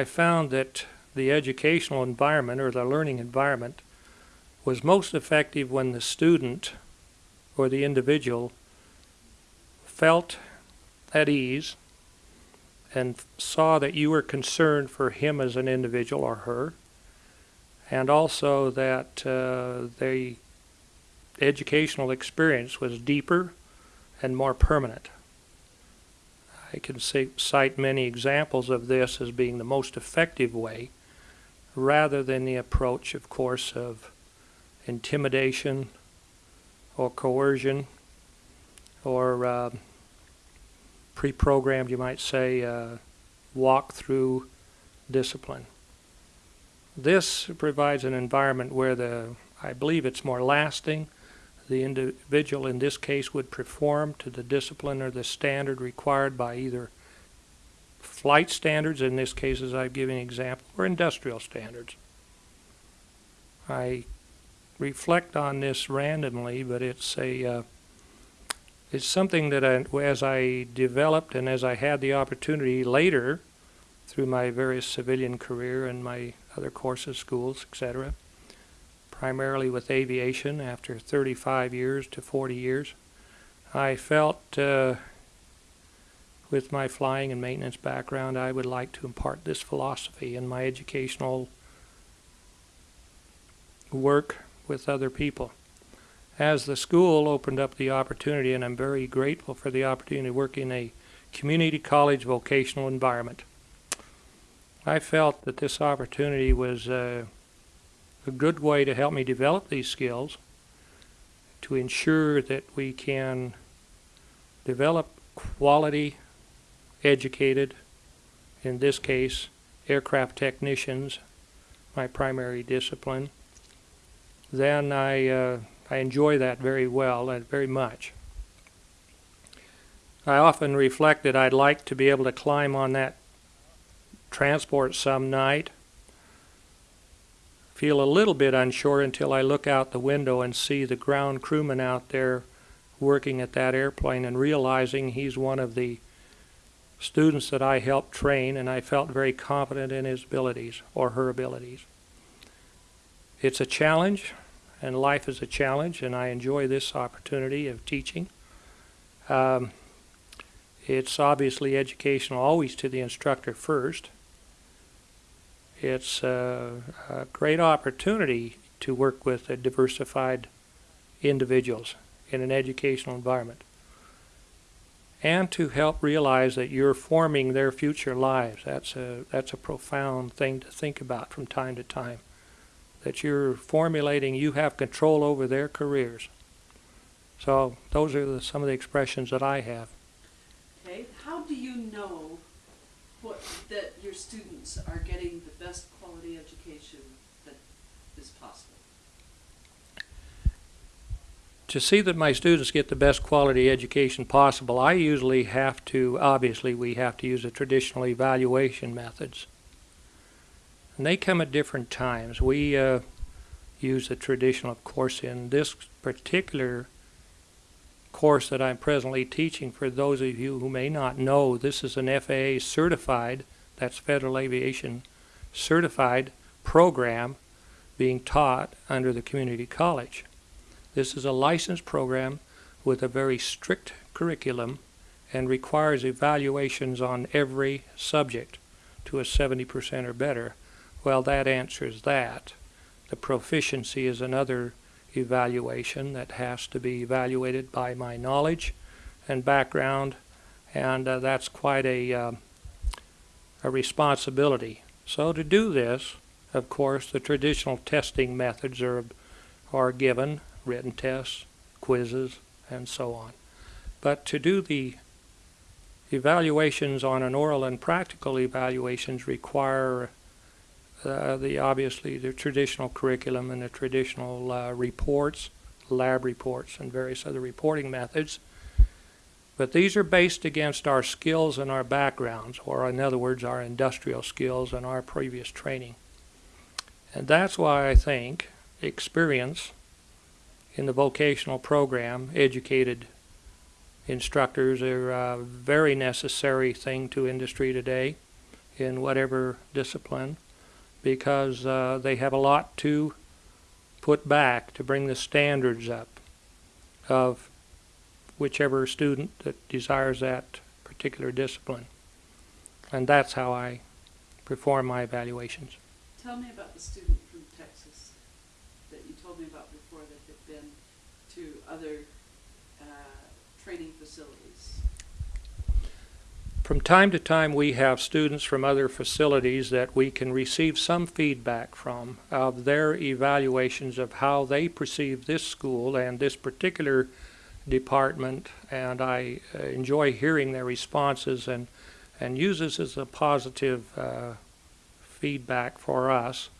I found that the educational environment or the learning environment was most effective when the student or the individual felt at ease and saw that you were concerned for him as an individual or her, and also that uh, the educational experience was deeper and more permanent. I can say, cite many examples of this as being the most effective way, rather than the approach, of course, of intimidation or coercion or uh, pre-programmed, you might say, uh, walk-through discipline. This provides an environment where the, I believe it's more lasting, the individual in this case would perform to the discipline or the standard required by either flight standards, in this case as I've given an example, or industrial standards. I reflect on this randomly, but it's a uh, it's something that I, as I developed and as I had the opportunity later through my various civilian career and my other courses, schools, etc., primarily with aviation after 35 years to 40 years. I felt uh, with my flying and maintenance background, I would like to impart this philosophy in my educational work with other people. As the school opened up the opportunity, and I'm very grateful for the opportunity to work in a community college vocational environment, I felt that this opportunity was uh, a good way to help me develop these skills to ensure that we can develop quality educated, in this case, aircraft technicians, my primary discipline, then I, uh, I enjoy that very well and very much. I often reflect that I'd like to be able to climb on that transport some night feel a little bit unsure until I look out the window and see the ground crewman out there working at that airplane and realizing he's one of the students that I helped train and I felt very confident in his abilities or her abilities. It's a challenge and life is a challenge and I enjoy this opportunity of teaching. Um, it's obviously educational always to the instructor first it's a, a great opportunity to work with diversified individuals in an educational environment and to help realize that you're forming their future lives. That's a, that's a profound thing to think about from time to time. That you're formulating, you have control over their careers. So those are the, some of the expressions that I have. Okay, how do you know that your students are getting the best quality education that is possible. To see that my students get the best quality education possible, I usually have to, obviously we have to use the traditional evaluation methods. And they come at different times. We uh, use the traditional, of course, in this particular course that I'm presently teaching, for those of you who may not know, this is an FAA certified, that's Federal Aviation certified program being taught under the community college. This is a licensed program with a very strict curriculum and requires evaluations on every subject to a 70% or better. Well, that answers that. The proficiency is another evaluation that has to be evaluated by my knowledge and background, and uh, that's quite a, uh, a responsibility. So to do this, of course, the traditional testing methods are, are given, written tests, quizzes, and so on. But to do the evaluations on an oral and practical evaluations require uh, the obviously the traditional curriculum and the traditional uh, reports, lab reports, and various other reporting methods. But these are based against our skills and our backgrounds, or in other words, our industrial skills and our previous training. And that's why I think experience in the vocational program, educated instructors are a very necessary thing to industry today in whatever discipline because uh, they have a lot to put back to bring the standards up of whichever student that desires that particular discipline. And that's how I perform my evaluations. Tell me about the student from Texas that you told me about before that had been to other uh, training facilities. From time to time, we have students from other facilities that we can receive some feedback from of their evaluations of how they perceive this school and this particular department, and I uh, enjoy hearing their responses and, and use this as a positive uh, feedback for us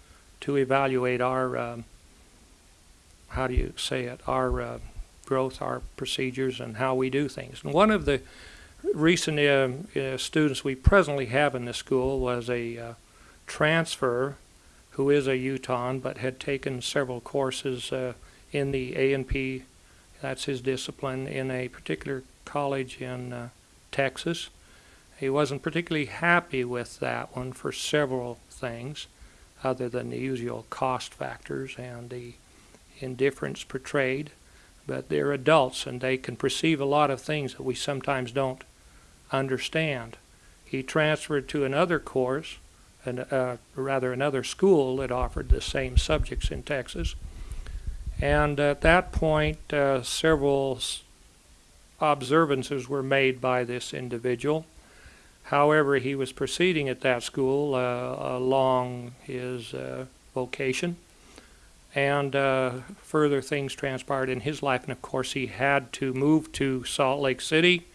to evaluate our, um, how do you say it, our uh, growth, our procedures, and how we do things. And one of the recent uh, uh, students we presently have in the school was a uh, transfer who is a Utahn but had taken several courses in the A&P, that's his discipline, in a particular college in uh, Texas. He wasn't particularly happy with that one for several things other than the usual cost factors and the indifference portrayed. But they're adults and they can perceive a lot of things that we sometimes don't understand. He transferred to another course, and uh, rather another school that offered the same subjects in Texas. And at that point, uh, several observances were made by this individual. However, he was proceeding at that school uh, along his uh, vocation, and uh, further things transpired in his life. And of course, he had to move to Salt Lake City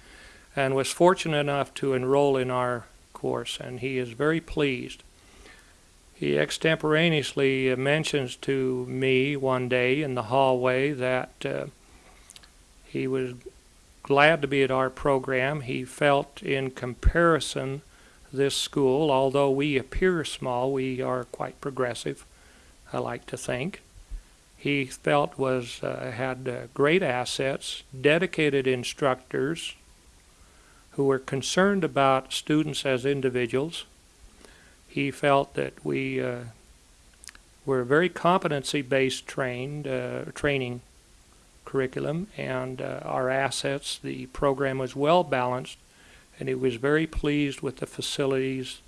and was fortunate enough to enroll in our course, and he is very pleased. He extemporaneously uh, mentions to me one day in the hallway that uh, he was glad to be at our program. He felt, in comparison, this school, although we appear small, we are quite progressive, I like to think. He felt was uh, had uh, great assets, dedicated instructors, who were concerned about students as individuals. He felt that we uh, were very competency-based trained uh, training curriculum, and uh, our assets. The program was well balanced, and he was very pleased with the facilities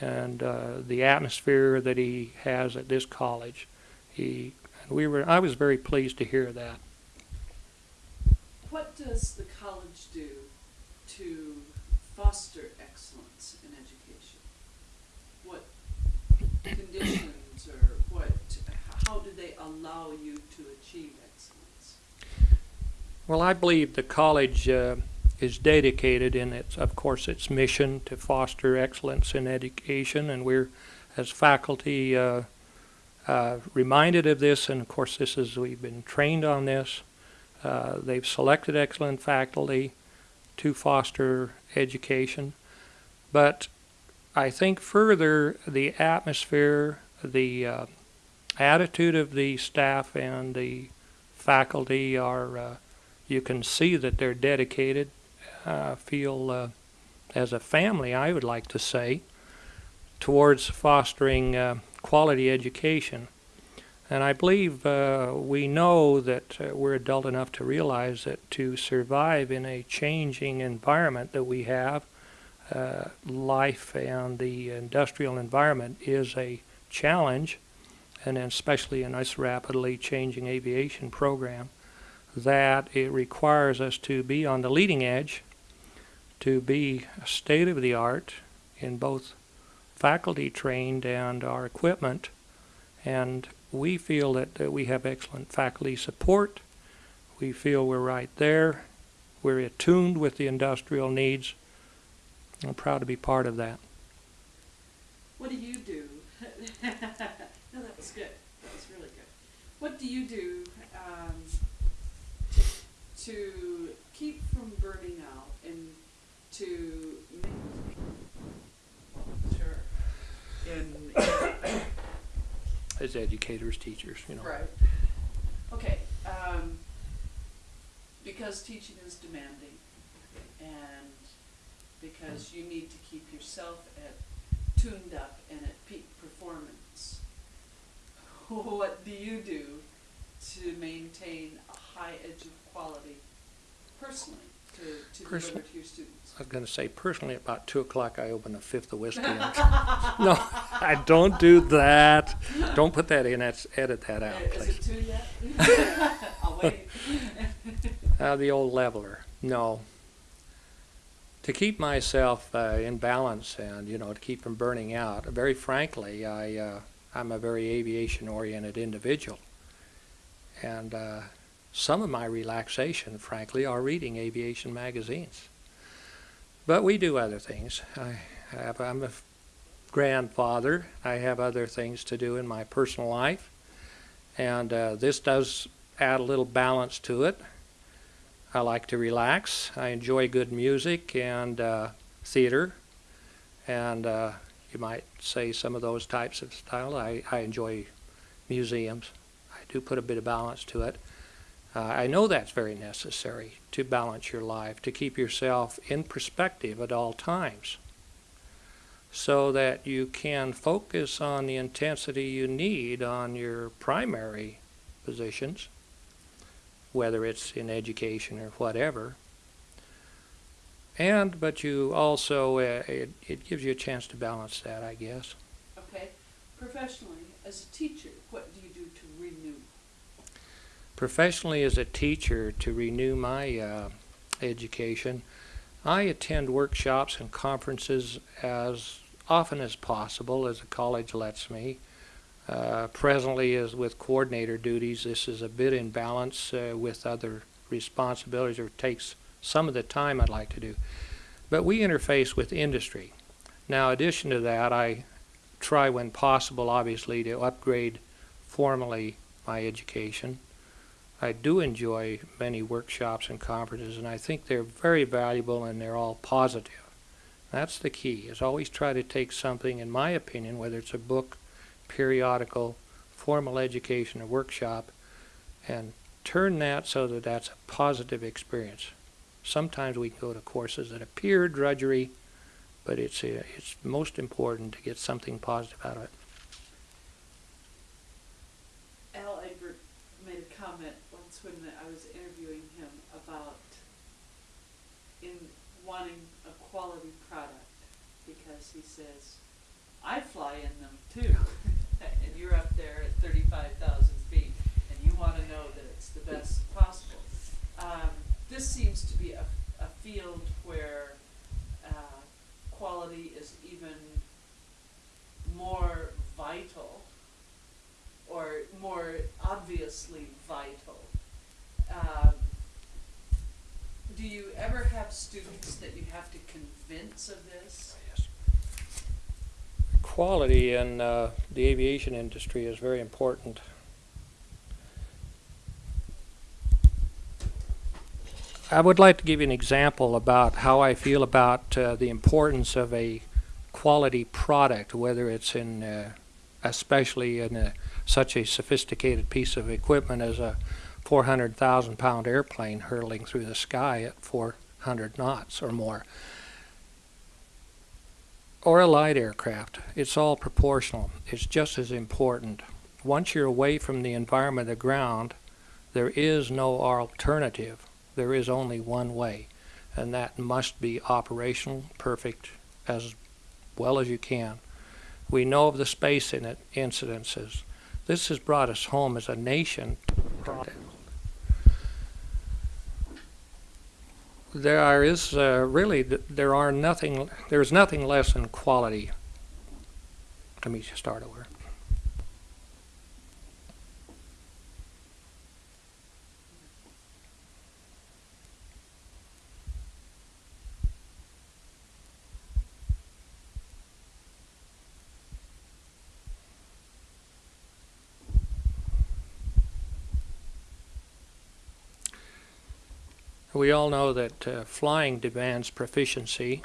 and uh, the atmosphere that he has at this college. He we were. I was very pleased to hear that. What does the college do to foster excellence in education? What conditions or what, how do they allow you to achieve excellence? Well, I believe the college uh, is dedicated in its, of course, its mission to foster excellence in education, and we're, as faculty, uh, uh, reminded of this. And of course, this is we've been trained on this. Uh, they've selected excellent faculty to foster education, but I think further the atmosphere, the uh, attitude of the staff and the faculty are uh, you can see that they're dedicated, uh, feel uh, as a family, I would like to say, towards fostering uh, quality education. And I believe uh, we know that uh, we're adult enough to realize that to survive in a changing environment that we have, uh, life and the industrial environment is a challenge, and especially in this rapidly changing aviation program that it requires us to be on the leading edge, to be state of the art in both faculty trained and our equipment. And we feel that, that we have excellent faculty support. We feel we're right there. We're attuned with the industrial needs. I'm proud to be part of that. What do you do? no, that was good. That was really good. What do you do um, to, keep from burning out and to make sure in, in As educators, teachers, you know. right? Okay, um, because teaching is demanding, and because you need to keep yourself at tuned up and at peak performance, what do you do to maintain a high edge of quality personally to, to Personally? to your students? I was going to say, personally, about 2 o'clock, I open a fifth of whiskey. and- no, I don't do that. Don't put that in. That's, edit that out, Is please. it two yet? I'll wait. Uh, the old leveler. No. To keep myself uh, in balance and, you know, to keep from burning out, very frankly, I, uh, I'm a very aviation-oriented individual. And uh, some of my relaxation, frankly, are reading aviation magazines. But we do other things. I have, I'm a grandfather. I have other things to do in my personal life. And uh, this does add a little balance to it. I like to relax. I enjoy good music and uh, theater, and uh, you might say some of those types of style. I, I enjoy museums. I do put a bit of balance to it. Uh, I know that's very necessary to balance your life, to keep yourself in perspective at all times, so that you can focus on the intensity you need on your primary positions whether it's in education or whatever. And, but you also, uh, it, it gives you a chance to balance that, I guess. Okay, professionally, as a teacher, what do you do to renew? Professionally, as a teacher, to renew my uh, education, I attend workshops and conferences as often as possible as the college lets me. Uh, presently, as with coordinator duties, this is a bit in balance uh, with other responsibilities, or takes some of the time I'd like to do. But we interface with industry. Now, in addition to that, I try, when possible, obviously, to upgrade formally my education. I do enjoy many workshops and conferences, and I think they're very valuable and they're all positive. That's the key, is always try to take something, in my opinion, whether it's a book, periodical, formal education, or workshop, and turn that so that that's a positive experience. Sometimes we can go to courses that appear drudgery, but it's, uh, it's most important to get something positive out of it. Al Egbert made a comment once when I was interviewing him about in wanting a quality product because he says, I fly in them too. and you're up there at 35,000 feet and you want to know that it's the best possible. Um, this seems to be a, a field where uh, quality is even more vital or more obviously vital. Um, do you ever have students that you have to convince of this? Quality in uh, the aviation industry is very important. I would like to give you an example about how I feel about uh, the importance of a quality product, whether it's in, uh, especially in a, such a sophisticated piece of equipment as a 400,000 pound airplane hurtling through the sky at 400 knots or more or a light aircraft. It's all proportional. It's just as important. Once you're away from the environment of the ground, there is no alternative. There is only one way, and that must be operational, perfect, as well as you can. We know of the space in it, incidences. This has brought us home as a nation. There is uh, really there are nothing there is nothing less than quality. Let me start over. We all know that uh, flying demands proficiency.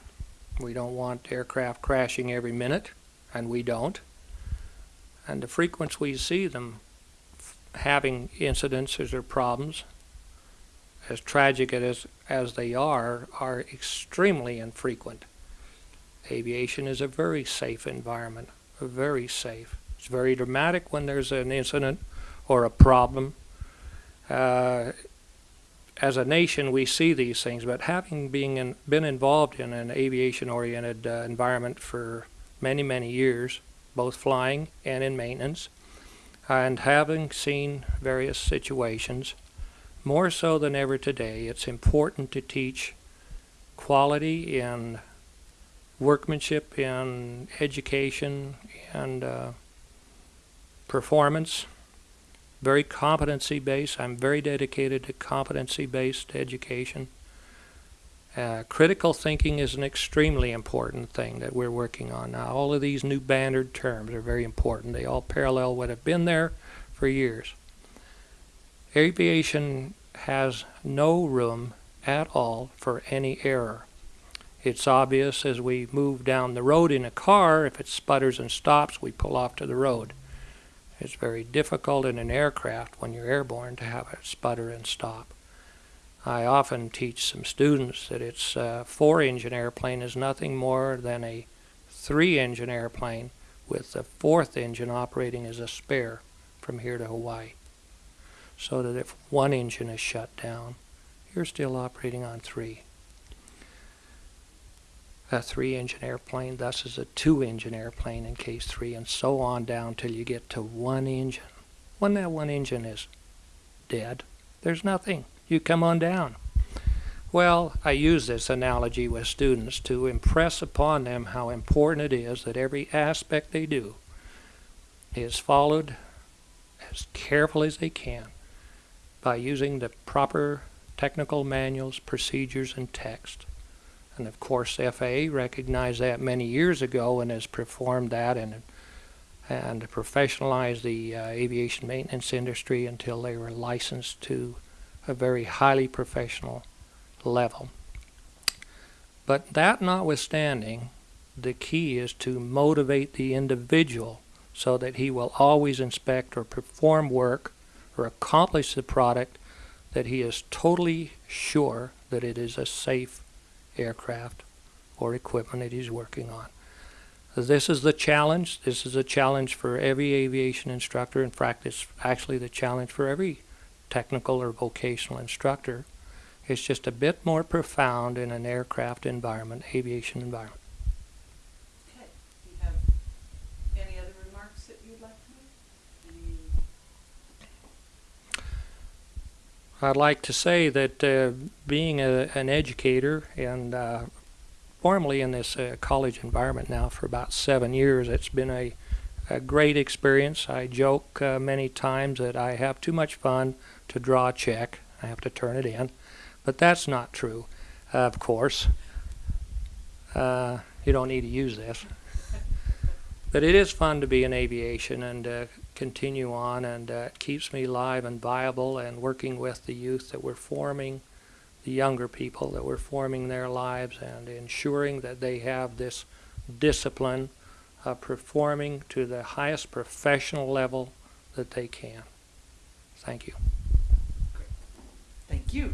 We don't want aircraft crashing every minute, and we don't. And the frequency we see them having incidences or problems, as tragic as, as they are, are extremely infrequent. Aviation is a very safe environment, very safe. It's very dramatic when there's an incident or a problem. Uh, as a nation, we see these things, but having being in, been involved in an aviation-oriented uh, environment for many, many years, both flying and in maintenance, and having seen various situations, more so than ever today, it's important to teach quality in workmanship, in education, and uh, performance. Very competency based. I'm very dedicated to competency based education. Uh, critical thinking is an extremely important thing that we're working on now. All of these new bannered terms are very important. They all parallel what have been there for years. Aviation has no room at all for any error. It's obvious as we move down the road in a car, if it sputters and stops, we pull off to the road. It's very difficult in an aircraft when you're airborne to have it sputter and stop. I often teach some students that it's uh, a four engine airplane is nothing more than a three engine airplane with the fourth engine operating as a spare from here to Hawaii. So that if one engine is shut down, you're still operating on three. A three engine airplane thus is a two engine airplane in case three and so on down till you get to one engine. When that one engine is dead, there's nothing. You come on down. Well, I use this analogy with students to impress upon them how important it is that every aspect they do is followed as careful as they can by using the proper technical manuals, procedures, and text. And of course, FAA recognized that many years ago and has performed that and and professionalized the uh, aviation maintenance industry until they were licensed to a very highly professional level. But that notwithstanding, the key is to motivate the individual so that he will always inspect or perform work or accomplish the product that he is totally sure that it is a safe aircraft or equipment that he's working on. This is the challenge. This is a challenge for every aviation instructor. In fact, it's actually the challenge for every technical or vocational instructor. It's just a bit more profound in an aircraft environment, aviation environment. Okay, do you have any other remarks that you'd like to make? Any I'd like to say that uh, being a, an educator and uh, formerly in this uh, college environment now for about seven years, it's been a, a great experience. I joke uh, many times that I have too much fun to draw a check. I have to turn it in. But that's not true, of course. Uh, you don't need to use this. But it is fun to be in aviation and uh, continue on, and uh, it keeps me live and viable and working with the youth that we're forming, the younger people that we're forming their lives, and ensuring that they have this discipline of performing to the highest professional level that they can. Thank you. Thank you.